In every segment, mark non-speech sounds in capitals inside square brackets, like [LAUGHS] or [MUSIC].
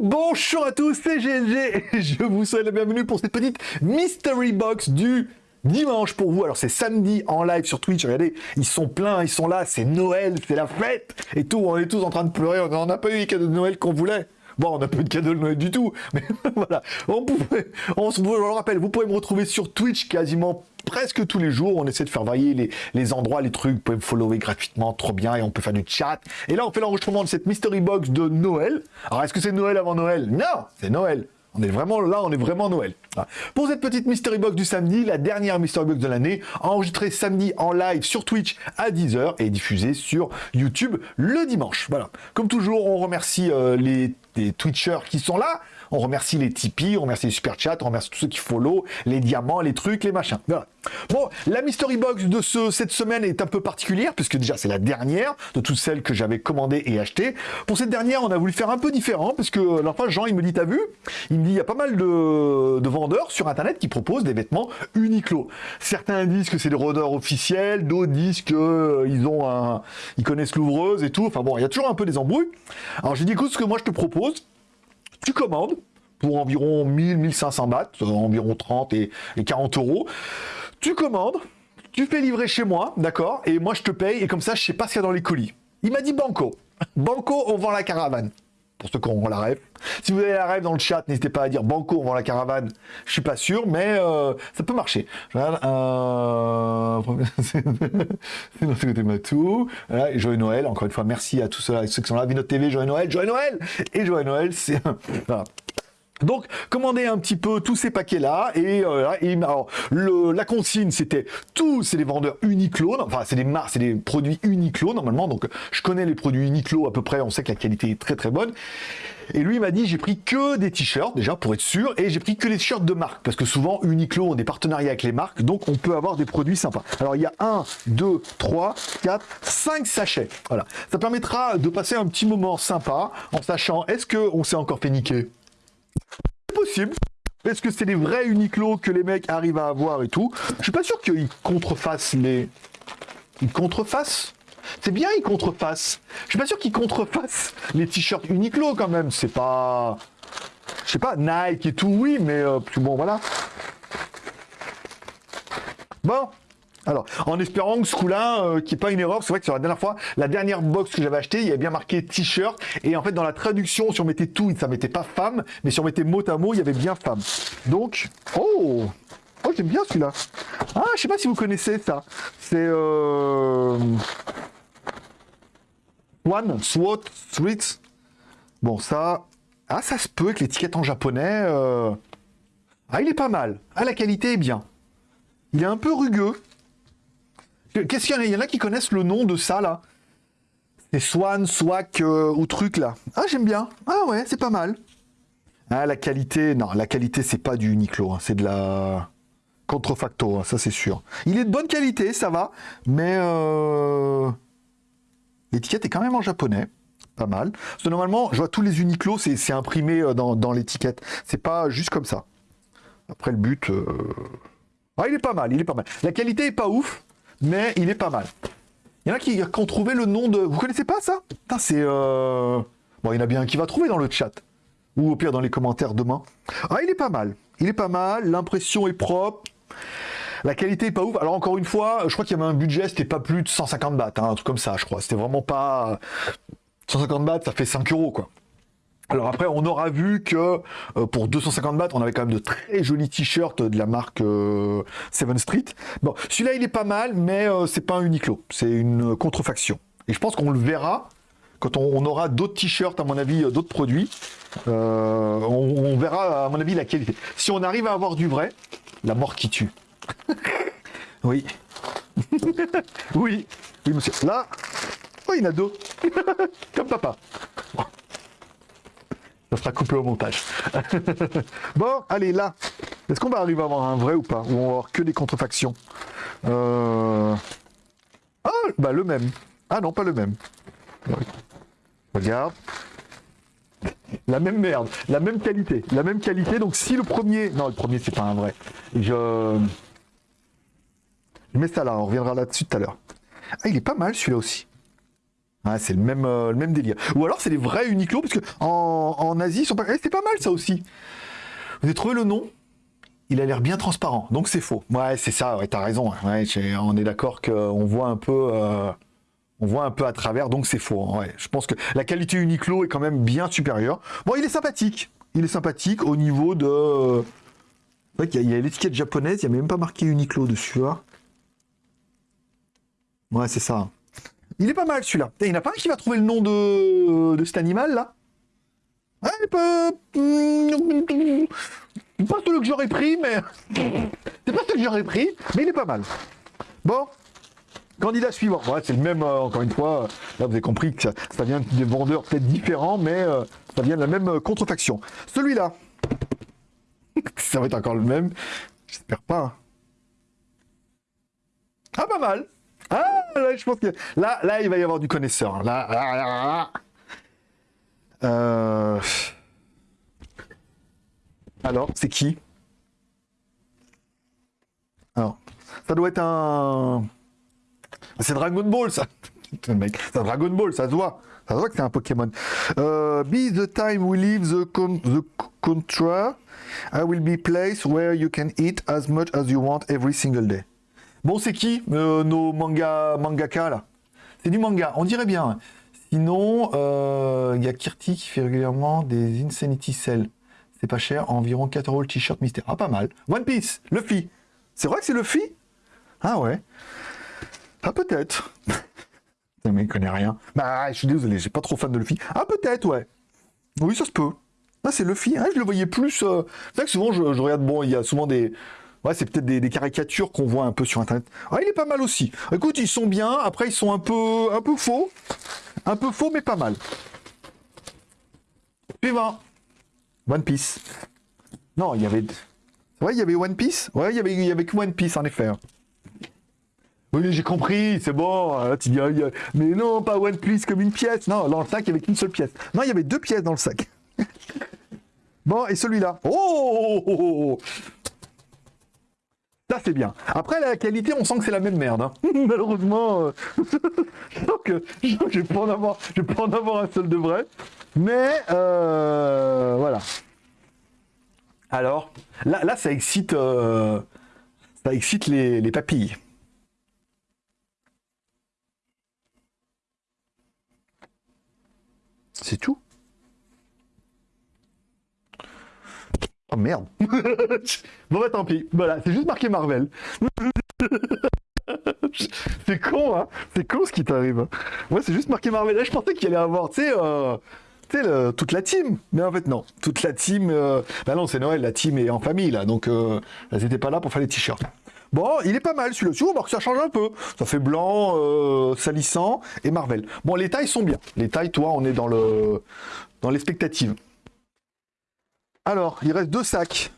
Bonjour à tous, c'est GLG je vous souhaite la bienvenue pour cette petite Mystery Box du dimanche pour vous. Alors c'est samedi en live sur Twitch, regardez, ils sont pleins, ils sont là, c'est Noël, c'est la fête et tout, on est tous en train de pleurer, on n'a pas eu les cadeaux de Noël qu'on voulait. Bon, on n'a pas eu de cadeau de Noël du tout, [LAUGHS] mais voilà. On pouvait, on je le rappelle, vous pouvez me retrouver sur Twitch quasiment presque tous les jours. On essaie de faire varier les, endroits, les trucs. Vous pouvez me follower gratuitement, trop bien, et on peut faire du chat. Et là, on fait l'enregistrement de cette Mystery Box de Noël. Alors, est-ce que c'est Noël avant Noël? Non, c'est Noël. On est vraiment là, on est vraiment Noël. Pour cette petite Mystery Box du samedi, la dernière Mystery Box de l'année, enregistrée samedi en live sur Twitch à 10h et diffusée sur YouTube le dimanche. Voilà. Comme toujours, on remercie euh, les, les Twitchers qui sont là. On remercie les Tipeee, on remercie les Super Chats, on remercie tous ceux qui follow, les diamants, les trucs, les machins. Voilà. Bon, la Mystery Box de ce, cette semaine est un peu particulière, puisque déjà c'est la dernière de toutes celles que j'avais commandées et achetées. Pour cette dernière, on a voulu faire un peu différent, parce que alors Jean, il me dit, t'as vu? Il me dit, il y a pas mal de, de, vendeurs sur Internet qui proposent des vêtements Uniqlo. Certains disent que c'est des rôdeurs officiels, d'autres disent qu'ils euh, ont un, ils connaissent l'ouvreuse et tout. Enfin bon, il y a toujours un peu des embrouilles. Alors j'ai dit, écoute, ce que moi je te propose, tu commandes pour environ 1000-1500 bahts, euh, environ 30 et, et 40 euros. Tu commandes, tu fais livrer chez moi, d'accord Et moi, je te paye, et comme ça, je sais pas ce qu'il y a dans les colis. Il m'a dit Banco. Banco, on vend la caravane. Pour ceux qui ont la rêve. Si vous avez la rêve dans le chat, n'hésitez pas à dire Banco, on vend la caravane. Je suis pas sûr, mais euh, ça peut marcher. Regarde un... [LAUGHS] c'est côté Matou. Voilà, et Joyeux Noël, encore une fois, merci à tous ceux, ceux qui sont là. Vie notre TV, Joyeux Noël, Joyeux Noël Et Joyeux Noël, c'est... voilà. Donc, commandez un petit peu tous ces paquets-là, et, euh, alors, la consigne, c'était tous, c'est des vendeurs Uniqlo, enfin, c'est des marques, c'est des produits Uniqlo, normalement, donc je connais les produits Uniqlo à peu près, on sait que la qualité est très très bonne. Et lui m'a dit, j'ai pris que des t-shirts, déjà, pour être sûr, et j'ai pris que des t-shirts de marque, parce que souvent, Uniqlo ont des partenariats avec les marques, donc on peut avoir des produits sympas. Alors, il y a 1, 2, 3, 4, 5 sachets, voilà. Ça permettra de passer un petit moment sympa, en sachant, est-ce qu'on s'est encore fait niquer? C'est possible. Est-ce que c'est les vrais Uniqlo que les mecs arrivent à avoir et tout? Je suis pas sûr qu'ils contrefassent les... Ils contrefassent? C'est bien, ils contrefassent. Je suis pas sûr qu'ils contrefassent les t-shirts Uniqlo quand même. C'est pas... Je sais pas, Nike et tout, oui, mais euh, bon, voilà. Bon, alors, en espérant que ce coup-là, euh, qu'il n'y ait pas une erreur, c'est vrai que sur la dernière fois, la dernière box que j'avais achetée, il y avait bien marqué t-shirt, et en fait, dans la traduction, si on mettait tout, ça mettait pas femme, mais si on mettait mot à mot, il y avait bien femme. Donc, oh Oh, j'aime bien celui-là. Ah, je sais pas si vous connaissez ça. C'est... Euh... One, SWAT, Streets. Bon, ça... Ah, ça se peut avec l'étiquette en japonais. Euh... Ah, il est pas mal. Ah, la qualité est bien. Il est un peu rugueux. Qu'est-ce qu'il y en a? Il a qui connaissent le nom de ça, là C'est Swan, Swag euh, ou truc, là. Ah, j'aime bien. Ah ouais, c'est pas mal. Ah, la qualité... Non, la qualité, c'est pas du Uniqlo. Hein. C'est de la... Contrefacto, hein, ça c'est sûr. Il est de bonne qualité, ça va. Mais... Euh... L'étiquette est quand même en japonais. Pas mal. Parce normalement, je vois tous les Uniqlo, c'est imprimé euh, dans, l'étiquette. C'est pas juste comme ça. Après, le but... Ah, il est pas mal, il est pas mal. La qualité est pas ouf, mais il est pas mal. Il y en a qui, ont trouvé le nom de... Vous connaissez pas ça? Putain, c'est... Euh... Bon, il y en a bien qui va trouver dans le chat. Ou au pire dans les commentaires demain. Ah, il est pas mal. Il est pas mal, l'impression est propre. La qualité est pas ouf. Alors encore une fois, je crois qu'il y avait un budget, c'était pas plus de 150 bahts, hein, un truc comme ça, je crois. C'était vraiment pas... 150 bahts, ça fait 5 euros, quoi. Alors après, on aura vu que euh, pour 250 bahts, on avait quand même de très jolis t-shirts de la marque euh, Seven Street. Bon, celui-là, il est pas mal, mais euh, c'est pas un Uniqlo, c'est une contrefaction. Et je pense qu'on le verra quand on, aura d'autres t-shirts, à mon avis, euh, d'autres produits. On, on, verra, à mon avis, la qualité. Si on arrive à avoir du vrai, la mort qui tue. [LAUGHS] oui. [LAUGHS] oui. Oui, monsieur. Là, oh, il y en a deux. [LAUGHS] Comme papa. Ça sera coupé au montage. [LAUGHS] bon, allez, là. Est-ce qu'on va arriver à avoir un vrai ou pas? Ou on va avoir que des contrefactions? Euh... Ah, bah le même. Ah non, pas le même. Regarde. La même merde, la même qualité, la même qualité. Donc si le premier... Non, le premier, c'est pas un vrai. Je... Je mets ça là, on reviendra là-dessus tout à l'heure. Ah, il est pas mal celui-là aussi. C'est le même, euh, le même délire. Ou alors c'est les vrais Uniqlo, parce que en, Asie, ils sont pas. Eh, c'est pas mal ça aussi. Vous avez trouvé le nom? Il a l'air bien transparent, donc c'est faux. Ouais, c'est ça, ouais, t'as raison. Ouais, on est d'accord qu'on voit un peu. euh, on voit un peu à travers, donc c'est faux. hein. Je pense que la qualité Uniqlo est quand même bien supérieure. Bon, il est sympathique. Il est sympathique au niveau de. A- il y a l'étiquette japonaise, il n'y a même pas marqué Uniqlo dessus. hein. Ouais, c'est ça. Il est pas mal celui-là. Il n'y en a pas un qui va trouver le nom de, cet animal là? Ouais, il peut. Pas celui que j'aurais pris, mais. [LAUGHS] C'est pas celui que j'aurais pris, mais il est pas mal. Bon. Candidat suivant. Ouais, c'est le même, euh, encore une fois. Là, vous avez compris que ça, ça vient des vendeurs peut-être différents, mais euh, ça vient de la même euh, contrefaction. Celui-là. ça va être encore le même. J'espère pas. hein. Ah, pas mal. Ah, là, je pense que là, là, il va y avoir du connaisseur. Là. Euh, Alors, c'est qui? Alors, ça doit être un. C'est Dragon Ball, ça. [LAUGHS] C'est Dragon Ball, ça se voit. Ça se voit que c'est un Pokémon. Euh, be the time we leave the, the contra, I will be place where you can eat as much as you want every single day. Bon, c'est qui euh, nos manga mangaka là? C'est du manga, on dirait bien. Sinon, euh, il y a Kirti qui fait régulièrement des Insanity Cell. C'est pas cher, environ 4 euros le t-shirt mystère. Ah, pas mal. One Piece, Luffy. C'est vrai que c'est Luffy? Ah ouais. Ah, peut-être. [LAUGHS] Ce mec connaît rien. Bah, je suis désolé, j'ai pas trop fan de Luffy. Ah, peut-être, ouais. Oui, ça se peut. Ah, c'est Luffy. Ah, je le voyais plus. euh, C'est vrai que souvent, je, je regarde. Bon, il y a souvent des. Ouais, c'est peut-être des, caricatures qu'on voit un peu sur internet. Ah, il est pas mal aussi. Écoute, ils sont bien. Après, ils sont un peu, un peu faux. Un peu faux, mais pas mal. Suivant. One Piece. Non, il y avait. Ouais, il y avait One Piece. Ouais, il y avait, il y avait que One Piece, en effet. Oui, j'ai compris, c'est bon. hein, tu dis, ah, Mais non, pas One Piece comme une pièce. Non, dans le sac, il y avait qu'une seule pièce. Non, il y avait deux pièces dans le sac. [LAUGHS] bon, et celui-là. Oh, oh, oh, oh. Ça, c'est bien. Après, la qualité, on sent que c'est la même merde. hein. [LAUGHS] Malheureusement, euh, [LAUGHS] je vais pas en avoir, vais pas en avoir un seul de vrai. Mais euh, voilà. Alors, là, ça excite, euh, ça excite les papilles. C'est tout? Merde. [LAUGHS] bon bah tant pis. Voilà, c'est juste marqué Marvel. [LAUGHS] c'est con, hein. C'est con ce qui t'arrive. Moi, c'est juste marqué Marvel. Là, je pensais qu'il allait avoir, tu sais, euh, toute la team. Mais en fait, non. Toute la team. euh, Bah non, c'est Noël. La team est en famille là, donc euh, elles étaient pas là pour faire les t-shirts. Bon, il est pas mal celui-là. Tu vois, que ça change un peu. Ça fait blanc, euh, salissant et Marvel. Bon, les tailles sont bien. Les tailles, toi, on est dans le dans l'expectative. Alors, il reste deux sacs.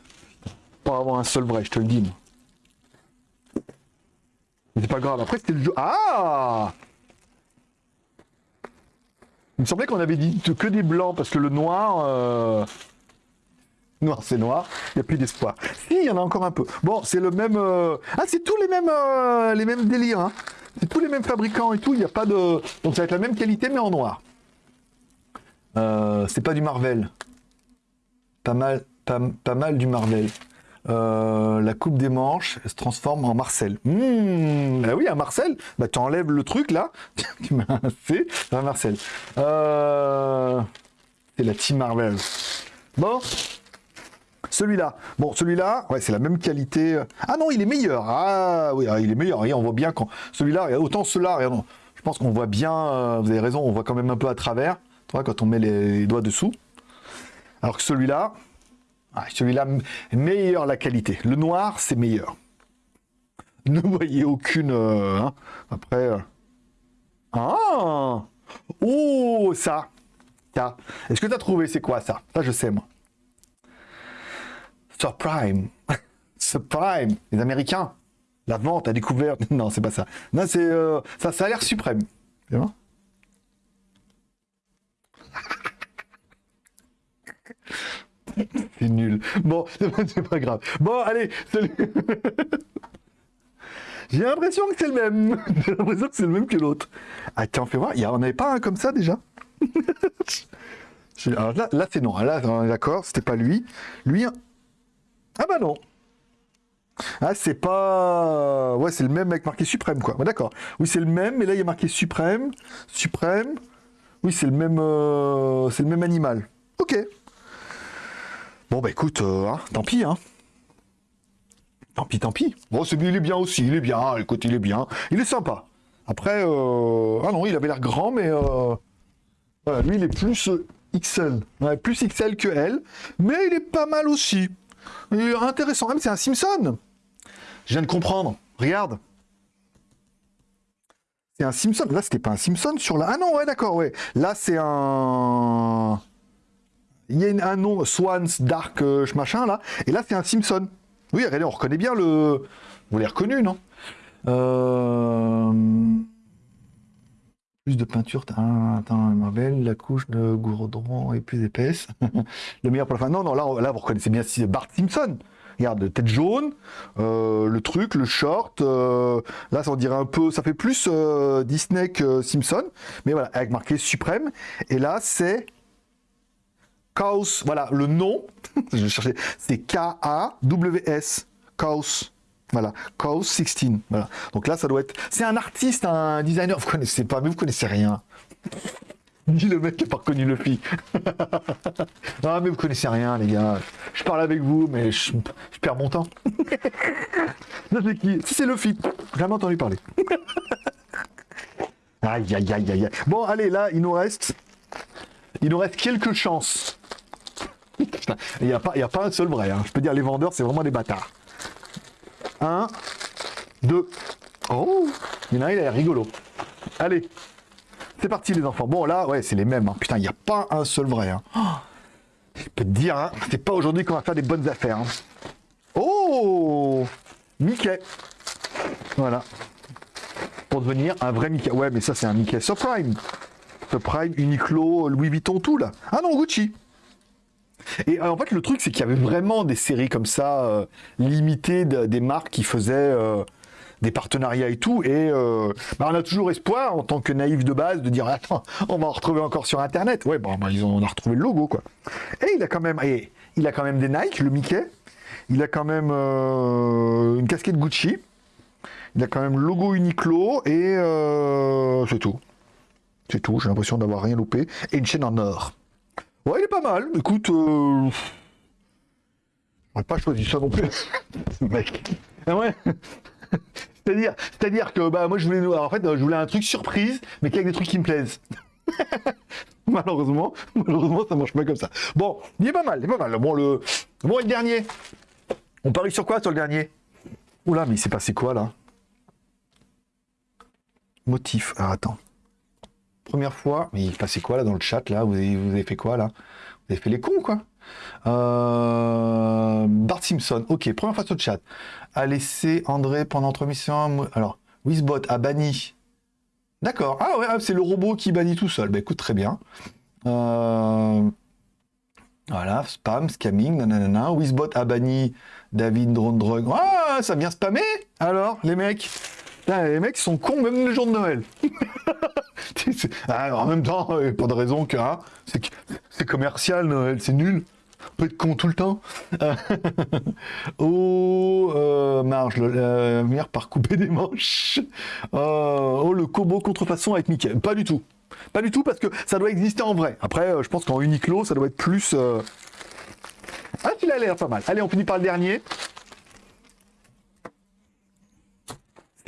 Pour avoir un seul vrai, je te le dis. c'est pas grave. Après, c'était le jeu. Ah Il me semblait qu'on avait dit que des blancs parce que le noir. euh, Noir, c'est noir. Il n'y a plus d'espoir. Si, il y en a encore un peu. Bon, c'est le même. euh, Ah, c'est tous les mêmes, euh, les mêmes délires. hein. C'est tous les mêmes fabricants et tout. Il n'y a pas de. Donc, ça va être la même qualité, mais en noir. C'est pas du Marvel. Pas mal, pas, pas mal du Marvel. Euh, la coupe des manches se transforme en Marcel. Mmh, bah oui, un Marcel. Bah tu enlèves le truc là, [LAUGHS] tu C, c'est un Marcel. Euh, c'est la Team Marvel. Bon, celui-là. Bon, celui-là, ouais, c'est la même qualité. Ah non, il est meilleur. Ah oui, ah, il est meilleur. Regarde, on voit bien quand celui-là, autant regarde, je pense qu'on voit bien. euh, vous avez raison, on voit quand même un peu à travers. Tu vois, quand on met les- les doigts dessous. Alors que celui-là, ah, celui-là, meilleure la qualité. Le noir, c'est meilleur. Ne [LAUGHS] voyez aucune. euh, hein. Après. euh. Ah Oh, ça Ça. Est-ce que tu as trouvé c'est quoi ça? Ça, je sais, moi. Surprime. [LAUGHS] Surprime. Les Américains. La vente, la découverte. [LAUGHS] Non, c'est pas ça. Non, c'est. euh, ça, ça a l'air suprême. [LAUGHS] C'est nul. Bon, [LAUGHS] c'est pas grave. Bon, allez, celui... [LAUGHS] J'ai l'impression que c'est le même. J'ai l'impression que c'est le même que l'autre. Ah tiens, fais voir, il y en avait pas un comme ça déjà? Alors là, là c'est non. Là, d'accord, c'était pas lui. Lui, ah bah non. Ah, c'est pas... Ouais, c'est le même avec marqué suprême, quoi. d'accord. Oui, c'est le même, mais là, il y a marqué suprême, suprême. Oui, c'est le même... Euh, c'est le même animal. Ok. Bon, bah écoute, euh, hein, tant pis, hein. Tant pis, tant pis. Bon, celui, il est bien aussi, il est bien, écoute, il est bien. Il est sympa. Après, euh... ah non, il avait l'air grand, mais... Euh... Lui, il est plus XL. Plus XL que elle, mais il est pas mal aussi. intéressant. Ah, mais c'est un Simpson Je viens de comprendre. Regarde. C'est un Simpson. Là, c'était pas un Simpson sur la... Ah non, ouais, d'accord, ouais. Là, c'est un... Il y a un nom, Swans, Dark, euh, machin, là. Et là, c'est un Simpson. Oui, regardez, on reconnaît bien le... Vous l'avez reconnu, non? Euh... Plus de peinture, attends, Marvel, la couche de gourdron est plus épaisse. [LAUGHS] le meilleur pour la fin. Non, non, là, là vous reconnaissez bien Bart Simpson. Regarde, tête jaune, euh, le truc, le short. Là, ça on dirait un peu, ça fait plus Disney que Simpson, mais voilà, avec marqué suprême. Et là, c'est Chaos. Voilà, le nom, [LAUGHS] je cherchais, c'est K-A-W-S. Chaos. Voilà, Chaos 16. Voilà. Donc là, ça doit être. C'est un artiste, un designer. Vous connaissez pas, mais vous connaissez rien. [LAUGHS] Dis le mec qui n'a pas reconnu le fille. [LAUGHS] ah, mais vous connaissez rien, les gars. Je parle avec vous, mais je, perds mon temps. c'est qui C'est le J'ai jamais entendu parler. aïe, aïe, aïe, aïe. Bon, allez, là, il nous reste. Il nous reste quelques chances. Il n'y a, pas, a pas un seul vrai. Hein. Je peux dire, les vendeurs, c'est vraiment des bâtards. 1, 2. Oh Il y en a un, il a l'air rigolo. Allez, c'est parti les enfants. Bon là, ouais, c'est les mêmes. Hein. Putain, il n'y a pas un seul vrai. Hein. je peux te dire, hein, c'est pas aujourd'hui qu'on va faire des bonnes affaires. Oh Mickey. Voilà. Pour devenir un vrai Mickey. Ouais, mais ça c'est un Mickey Subprime. Subprime, Uniqlo, Louis Vuitton, tout là. Ah non, Gucci. Et euh, en fait, le truc, c'est qu'il y avait vraiment des séries comme ça, euh, limitées, des marques qui faisaient euh, des partenariats et tout. Et bah, on a toujours espoir, en tant que naïf de base, de dire Attends, on va en retrouver encore sur Internet. Ouais, bon, bah, ils ont, on a retrouvé le logo, quoi. Et il a quand même, il a quand même des Nike, le Mickey. Il a quand même une casquette Gucci. Il a quand même le logo Uniqlo et c'est tout. C'est tout, j'ai l'impression d'avoir rien loupé. Et une chaîne en or. Ouais, il est pas mal. Écoute, euh... pas choisi ça non plus, [LAUGHS] mec. Ah ouais. c'est-à-dire, c'est-à-dire que bah moi je voulais, en fait, je voulais un truc surprise, mais avec des trucs qui me plaisent. [LAUGHS] malheureusement, malheureusement, ça marche pas comme ça. Bon, il est pas mal, il est pas mal. Bon, le, bon, le dernier. On parie sur quoi sur le dernier? Oula, mais il s'est passé quoi là? Motif. Ah, attends première fois. Mais il passait quoi là dans le chat là? Vous avez, vous avez fait quoi là? Vous avez fait les cons quoi? Euh... Bart Simpson, ok, première fois sur chat. A laissé André pendant trois missions. Alors, Wizbot a banni. D'accord. Ah ouais, ah, c'est le robot qui bannit tout seul. Bah écoute, très bien. Euh... Voilà, spam, scamming, nanana. Wizbot a banni David Drone Drug. Ah, ça vient spammer Alors, les mecs? Les mecs sont cons même le jour de Noël. [LAUGHS] Ah, en même temps, pas de raison que hein, c'est commercial Noël, c'est nul. On peut être con tout le temps. [LAUGHS] oh, euh, marge, meilleure par couper des manches. Euh, oh, le combo contrefaçon avec Mickey. Pas du tout. Pas du tout parce que ça doit exister en vrai. Après, euh, je pense qu'en Uniqlo, ça doit être plus... Ah, tu a l'air pas mal. Allez, on finit par le dernier.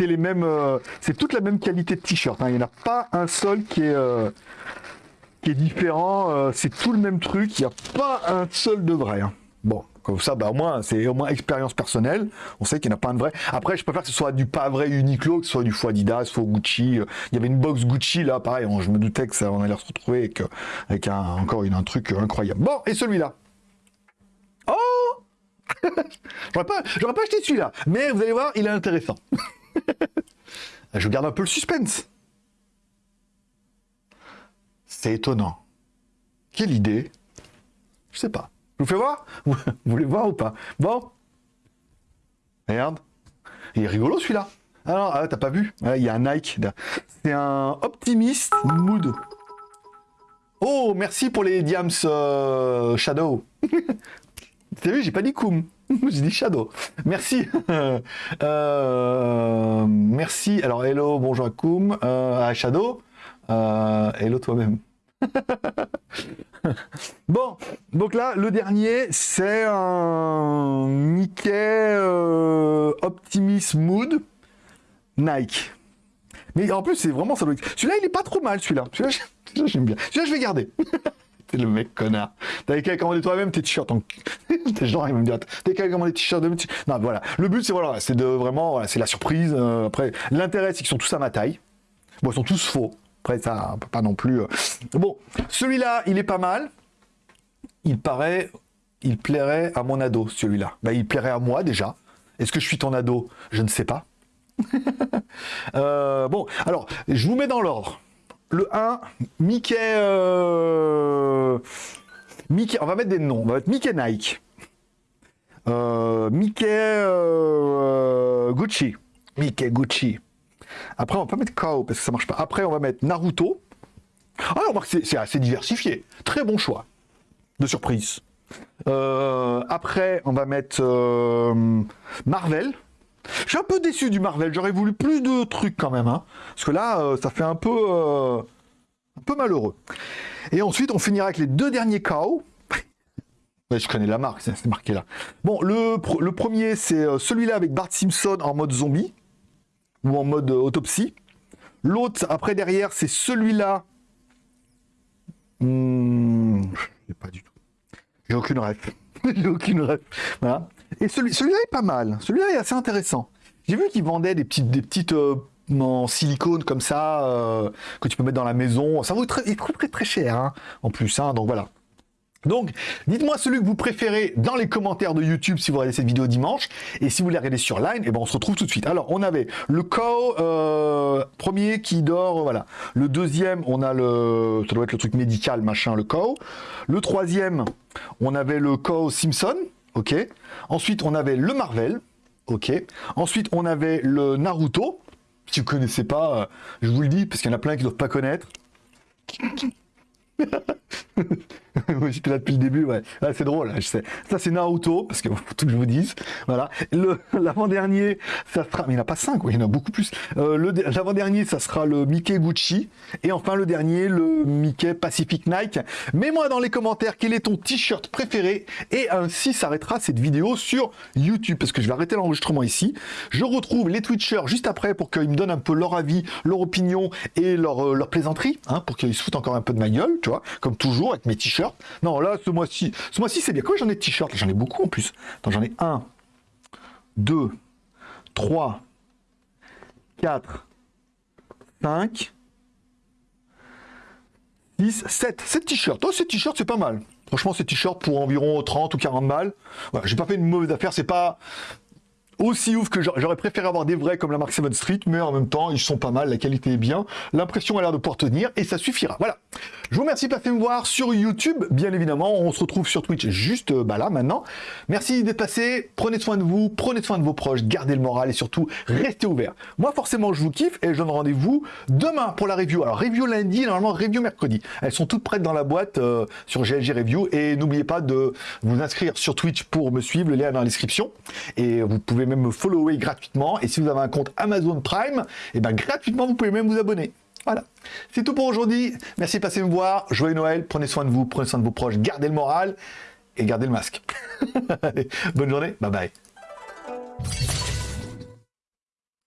C'est les mêmes, euh, c'est toute la même qualité de t-shirt. Hein. Il n'y en a pas un seul qui est, euh, qui est différent. Euh, c'est tout le même truc. Il n'y a pas un seul de vrai. Hein. Bon, comme ça, bah, au moins, c'est au moins expérience personnelle. On sait qu'il n'y en a pas un de vrai. Après, je préfère que ce soit du pas vrai Uniqlo, que ce soit du faux Adidas, faux Gucci. Il y avait une box Gucci là, pareil. je me doutais que ça, on allait se retrouver avec, avec un, encore une, un truc incroyable. Bon, et celui-là? Oh [LAUGHS] J'aurais pas, pas acheté celui-là, mais vous allez voir, il est intéressant. [LAUGHS] [LAUGHS] Je garde un peu le suspense. C'est étonnant. Quelle idée Je sais pas. Je vous fais voir [LAUGHS] Vous voulez voir ou pas Bon. Merde. Il est rigolo celui-là. Alors, ah, t'as pas vu Il y a un Nike. C'est un Optimist Mood. Oh, merci pour les diams euh, Shadow. [LAUGHS] T'as vu, j'ai pas dit Koum. [LAUGHS] j'ai dit Shadow. Merci. [LAUGHS] Euh, merci. Alors, hello, bonjour à Koum. Euh, à Shadow. hello toi-même. [LAUGHS] bon, donc là, le dernier, c'est un Mickey Optimist Mood Nike. Mais en plus, c'est vraiment ça. Celui-là, il est pas trop mal, celui-là. Celui-là, j'aime bien. Celui-là, je vais garder. T'es le mec connard. T'avais qu'à commander toi-même tes t-shirts en [LAUGHS] T'es genre, il va me dire, t'as qu'à commander des t-shirts de Non, voilà. Le but, c'est voilà, c'est de vraiment, voilà, c'est la surprise. Euh, après, l'intérêt, c'est qu'ils sont tous à ma taille. Bon, ils sont tous faux. Après, ça, pas non plus. Euh. Bon, celui-là, il est pas mal. Il paraît, il plairait à mon ado, celui-là. Bah, il plairait à moi déjà. Est-ce que je suis ton ado? Je ne sais pas. [LAUGHS] Euh, bon, alors, je vous mets dans l'ordre. Le 1, Mickey, euh, Mickey... On va mettre des noms. On va mettre Mickey Nike. Euh, Mickey Gucci. Mickey Gucci. Après, on va pas mettre Kao parce que ça marche pas. Après, on va mettre Naruto. Ah, remarque, c'est assez diversifié. Très bon choix de surprise. après, on va mettre Marvel. Je suis un peu déçu du Marvel, j'aurais voulu plus de trucs quand même. Hein. Parce que là, euh, ça fait un peu, euh, un peu malheureux. Et ensuite, on finira avec les deux derniers KO. [LAUGHS] je connais la marque, c'est marqué là. Bon, le, premier, c'est euh, celui-là avec Bart Simpson en mode zombie. Ou en mode autopsie. L'autre, après derrière, c'est celui-là. Hmm, je pas du tout. J'ai aucune rêve. [LAUGHS] J'ai aucune rêve. Voilà. Et celui-là est pas mal. Celui-là est assez intéressant. J'ai vu qu'ils vendaient des petites, des euh, silicone comme ça, euh, que tu peux mettre dans la maison. Ça vaut très, très, cher, hein, en plus. Hein, donc voilà. Donc, dites-moi celui que vous préférez dans les commentaires de YouTube si vous regardez cette vidéo dimanche. Et si vous la regardez sur Line, et eh ben on se retrouve tout de suite. Alors, on avait le Co euh, premier qui dort, voilà. Le deuxième, on a le, ça doit être le truc médical, machin, le Co. Le troisième, on avait le Co Simpson, ok. Ensuite, on avait le Marvel, ok. Ensuite, on avait le Naruto. Si vous connaissez pas, euh, je vous le dis, parce qu'il y en a plein qui ne doivent pas connaître. [LAUGHS] [LAUGHS] J'étais là depuis le début, ouais. Ah, c'est drôle, je sais. Ça, c'est Naruto, parce que [LAUGHS] faut tout que je vous dise. Voilà. [LAUGHS] L'avant-dernier, ça sera. Mais il n'y en a pas cinq, il y en a beaucoup plus. Euh, l'avant-dernier, ça sera le Mickey Gucci. Et enfin, le dernier, le Mickey Pacific Nike. Mets-moi dans les commentaires quel est ton t-shirt préféré. Et ainsi s'arrêtera cette vidéo sur YouTube, parce que je vais arrêter l'enregistrement ici. Je retrouve les Twitchers juste après pour qu'ils me donnent un peu leur avis, leur opinion et leur, euh, leur plaisanterie, hein, pour qu'ils se foutent encore un peu de ma gueule, tu vois, comme toujours avec mes t-shirts. Non, là, ce mois-ci, ce mois-ci, c'est bien. Combien j'en ai de t-shirts J'en ai beaucoup en plus. J'en ai 1, 2, 3, 4, 5, 6, 7. 7 t-shirts. Oh, 7 t-shirts, c'est pas mal. Franchement, ces t-shirts pour environ 30 ou 40 balles. Voilà, j'ai pas fait une mauvaise affaire. C'est pas aussi ouf que j'aurais préféré avoir des vrais comme la marque 7 Street, mais en même temps, ils sont pas mal, la qualité est bien, l'impression a l'air de pouvoir tenir, et ça suffira. Voilà. Je vous remercie de passer me voir sur YouTube, bien évidemment, on se retrouve sur Twitch juste euh, bah là, maintenant. Merci d'être passé, prenez soin de vous, prenez soin de vos proches, gardez le moral, et surtout, restez ouverts. Moi, forcément, je vous kiffe, et je donne rendez-vous demain pour la review. Alors, review lundi, normalement, review mercredi. Elles sont toutes prêtes dans la boîte euh, sur GLG Review, et n'oubliez pas de vous inscrire sur Twitch pour me suivre, le lien est dans la description, et vous pouvez même me follower gratuitement. Et si vous avez un compte Amazon Prime, et eh ben gratuitement, vous pouvez même vous abonner. Voilà. C'est tout pour aujourd'hui. Merci de passer me voir. Joyeux Noël. Prenez soin de vous, prenez soin de vos proches. Gardez le moral et gardez le masque. [LAUGHS] bonne journée. Bye bye.